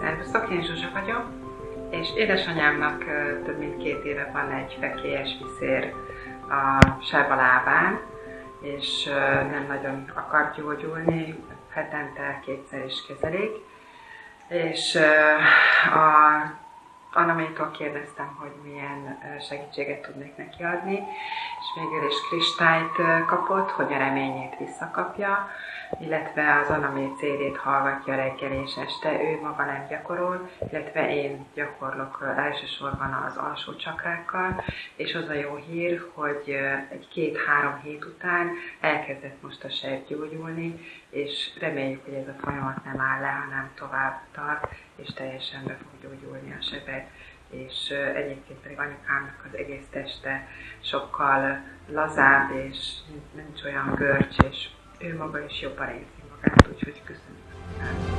Szervusztok, én Zsuzsa vagyok, és édesanyámnak több mint két éve van egy fekélyes viszér a sárba lábán, és nem nagyon akar gyógyulni, hetente kétszer is kezelik. És a Anamétól kérdeztem, hogy milyen segítséget tudnék neki adni, és végül is kristályt kapott, hogy a reményét visszakapja, illetve az Anamé CD-t hallgatja reggel és este, ő maga nem gyakorol, illetve én gyakorlok elsősorban az alsó csakrákkal, és az a jó hír, hogy egy két-három hét után elkezdett most a sejt gyógyulni, és reméljük, hogy ez a folyamat nem áll le, hanem tovább tart, és teljesen be fog gyógyulni a sebet és egyébként pedig anyukámnak az egész teste sokkal lazább, és nincs olyan görcs, és ő maga is jobban érzi magát, úgyhogy köszönöm.